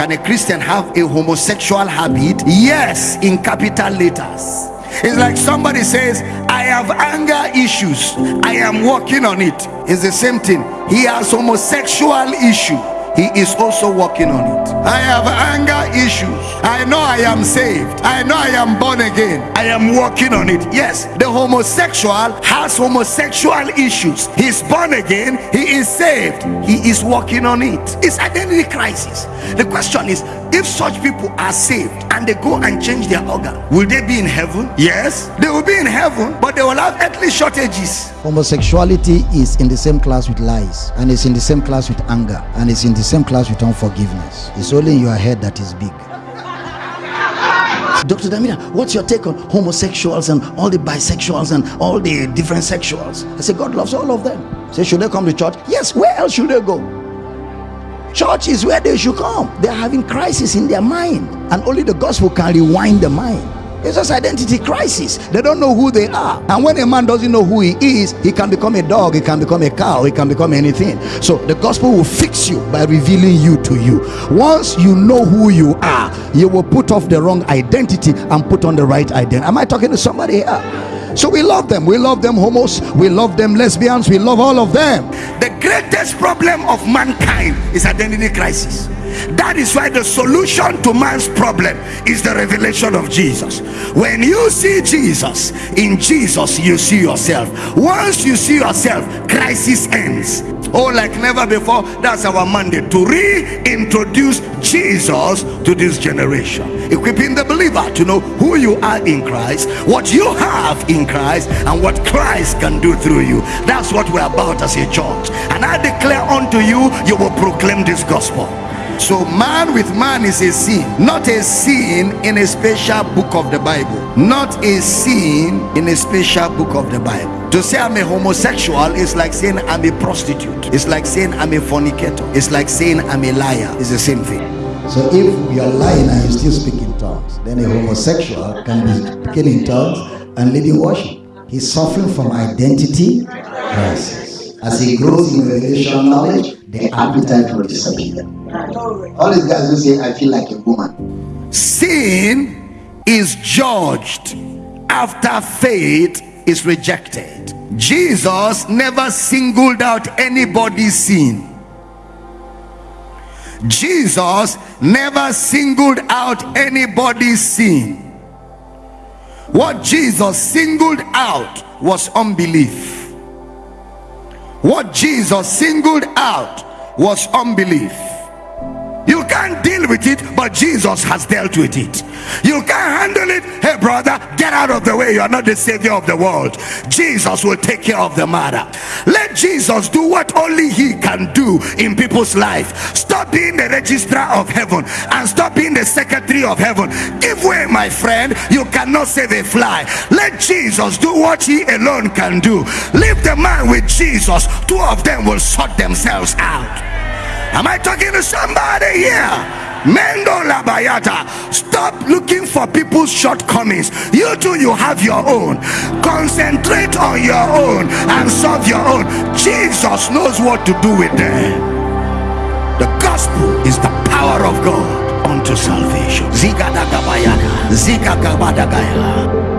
Can a Christian have a homosexual habit? Yes, in capital letters. It's like somebody says, I have anger issues. I am working on it. It's the same thing. He has homosexual issue he is also working on it. I have anger issues. I know i am saved. I know i am born again. I am working on it. Yes the homosexual has homosexual issues. He's born again. He is saved. He is working on it. It's identity crisis. The question is if such people are saved and they go and change their organ will they be in heaven yes they will be in heaven but they will have earthly shortages homosexuality is in the same class with lies and it's in the same class with anger and it's in the same class with unforgiveness it's only in your head that is big Dr. Damina, what's your take on homosexuals and all the bisexuals and all the different sexuals? I say, God loves all of them. Say, should they come to church? Yes, where else should they go? Church is where they should come. They're having crisis in their mind, and only the gospel can rewind the mind. It's just identity crisis. They don't know who they are. And when a man doesn't know who he is, he can become a dog, he can become a cow, he can become anything. So the gospel will fix you by revealing you to you. Once you know who you are, you will put off the wrong identity and put on the right identity. Am I talking to somebody here? So we love them. We love them homos. We love them lesbians. We love all of them. The greatest problem of mankind is identity crisis. That is why the solution to man's problem is the revelation of Jesus. When you see Jesus, in Jesus you see yourself. Once you see yourself, crisis ends. Oh, like never before, that's our mandate to reintroduce Jesus to this generation. Equipping the believer to know who you are in Christ, what you have in Christ, and what Christ can do through you. That's what we're about as a church. And I declare unto you, you will proclaim this gospel. So man with man is a sin, not a sin in a special book of the Bible. Not a sin in a special book of the Bible. To say I'm a homosexual is like saying I'm a prostitute. It's like saying I'm a fornicator. It's like saying I'm a liar. It's the same thing. So if you're lying and you still speak in tongues, then a homosexual can be speaking in tongues and leading worship. He's suffering from identity crisis. As he grows in revelation knowledge, the appetite will disappear. All these guys will say, I feel like a woman. Sin is judged after faith is rejected. Jesus never singled out anybody's sin. Jesus never singled out anybody's sin. What Jesus singled out was unbelief. What Jesus singled out was unbelief. You can't deal with it, but Jesus has dealt with it. You can't handle it. Hey, brother, get out of the way. You are not the savior of the world. Jesus will take care of the matter. Let Jesus do what only he can do in people's life. Stop being the registrar of heaven and stop being the secretary of heaven. Give way, my friend. You cannot save a fly. Let Jesus do what he alone can do. Leave the man with Jesus. Two of them will sort themselves out. Am I talking to somebody here? Mendo Labayata. Stop looking for people's shortcomings. You too, you have your own. Concentrate on your own and solve your own. Jesus knows what to do with them. The gospel is the power of God unto salvation. Ziga Zika Gabadagaya.